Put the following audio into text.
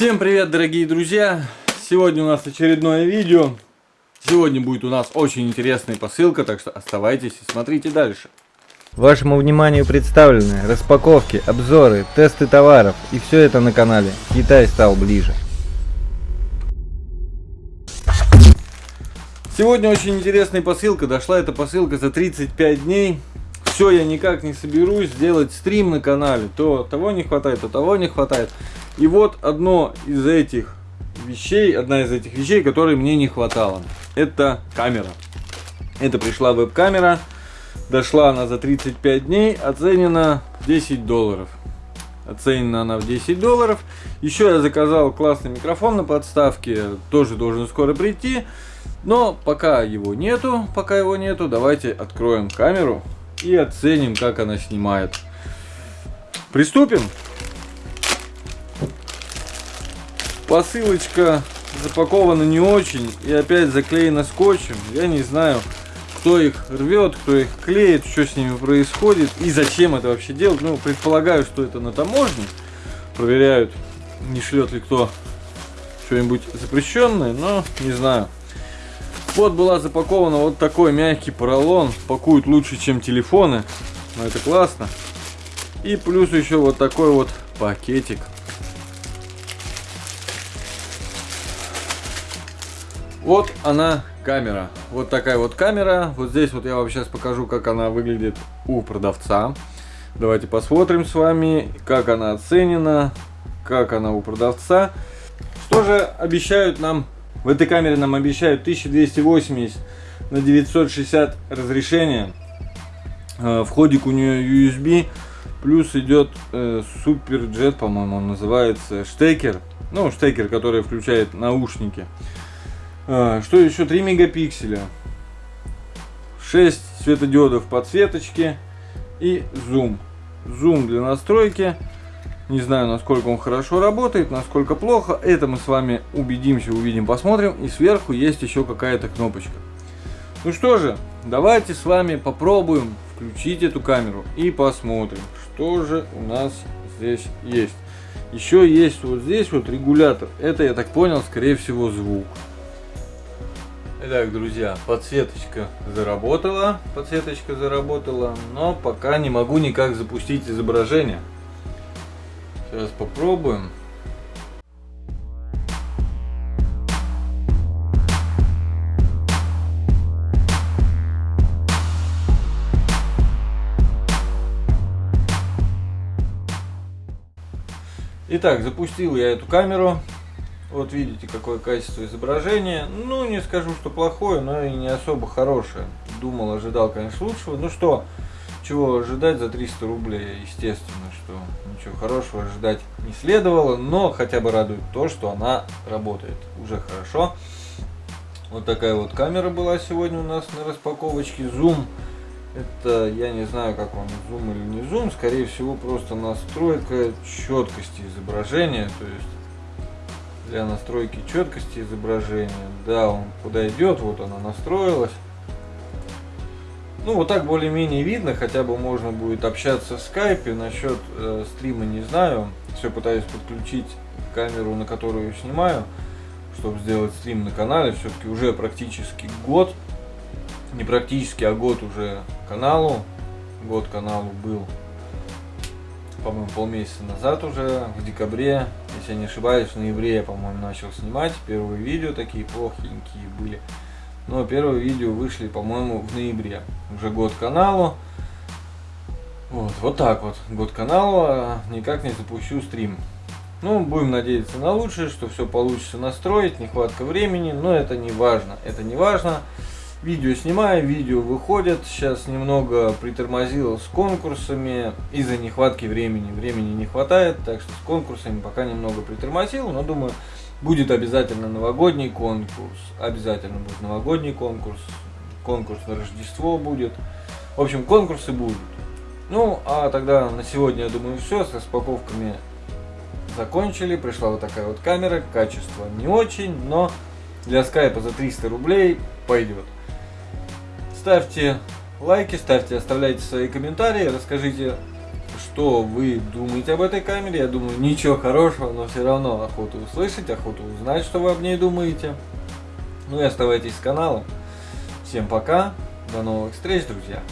Всем привет, дорогие друзья! Сегодня у нас очередное видео. Сегодня будет у нас очень интересная посылка, так что оставайтесь и смотрите дальше. Вашему вниманию представлены распаковки, обзоры, тесты товаров и все это на канале Китай стал ближе. Сегодня очень интересная посылка. Дошла эта посылка за 35 дней. Все, я никак не соберусь сделать стрим на канале. То того не хватает, то того не хватает. И вот одно из этих вещей, одна из этих вещей, которые мне не хватало. Это камера. Это пришла веб-камера. Дошла она за 35 дней. Оценена 10 долларов. Оценена она в 10 долларов. Еще я заказал классный микрофон на подставке. Тоже должен скоро прийти. Но пока его нету, пока его нету, давайте откроем камеру и оценим, как она снимает. Приступим. Посылочка запакована не очень и опять заклеена скотчем. Я не знаю, кто их рвет, кто их клеит, что с ними происходит и зачем это вообще делать. Ну, предполагаю, что это на таможне. Проверяют, не шлет ли кто что-нибудь запрещенное, но не знаю. Вот была запакована вот такой мягкий поролон. Пакуют лучше, чем телефоны. Но это классно. И плюс еще вот такой вот пакетик. Вот она камера. Вот такая вот камера. Вот здесь вот я вам сейчас покажу, как она выглядит у продавца. Давайте посмотрим с вами, как она оценена, как она у продавца. Что же обещают нам в этой камере нам обещают 1280 на 960 разрешения. Э, входик у нее USB. Плюс идет э, по-моему, он называется. Штекер. Ну, штекер, который включает наушники. Э, что еще? 3 мегапикселя. 6 светодиодов подсветочки. И зум. Зум для настройки. Не знаю, насколько он хорошо работает, насколько плохо. Это мы с вами убедимся, увидим, посмотрим. И сверху есть еще какая-то кнопочка. Ну что же, давайте с вами попробуем включить эту камеру и посмотрим, что же у нас здесь есть. Еще есть вот здесь вот регулятор. Это, я так понял, скорее всего звук. Итак, друзья, подсветочка заработала, подсветочка заработала, но пока не могу никак запустить изображение. Сейчас попробуем. Итак, запустил я эту камеру. Вот видите, какое качество изображения. Ну, не скажу, что плохое, но и не особо хорошее. Думал, ожидал, конечно, лучшего. Ну что, чего ожидать за 300 рублей? Естественно, что ничего хорошего ожидать не следовало, но хотя бы радует то, что она работает. Уже хорошо. Вот такая вот камера была сегодня у нас на распаковочке. Zoom. Это, я не знаю, как он, зум или не зум. Скорее всего, просто настройка четкости изображения. То есть, для настройки четкости изображения. Да, он куда идет, вот она настроилась. Ну, вот так более-менее видно, хотя бы можно будет общаться в скайпе. Насчет э, стрима не знаю. Все пытаюсь подключить камеру, на которую снимаю, чтобы сделать стрим на канале. Все-таки уже практически год. Не практически, а год уже каналу. Год каналу был, по-моему, полмесяца назад уже, в декабре. Если я не ошибаюсь, в ноябре я, по-моему, начал снимать. Первые видео такие плохенькие были. Но первые видео вышли, по-моему, в ноябре. Уже год каналу. Вот, вот так вот. Год каналу, а никак не запущу стрим. Ну, будем надеяться на лучшее, что все получится настроить, нехватка времени, но это не важно. Это не важно. Видео снимаю, видео выходят. Сейчас немного притормозил с конкурсами из-за нехватки времени. Времени не хватает, так что с конкурсами пока немного притормозил, но думаю, Будет обязательно новогодний конкурс, обязательно будет новогодний конкурс, конкурс на Рождество будет. В общем, конкурсы будут. Ну, а тогда на сегодня, я думаю, все. С распаковками закончили. Пришла вот такая вот камера. Качество не очень, но для скайпа за 300 рублей пойдет. Ставьте лайки, ставьте, оставляйте свои комментарии, расскажите, что вы думаете об этой камере. Я думаю, ничего хорошего, но все равно охоту услышать, охоту узнать, что вы об ней думаете. Ну и оставайтесь с каналом. Всем пока, до новых встреч, друзья.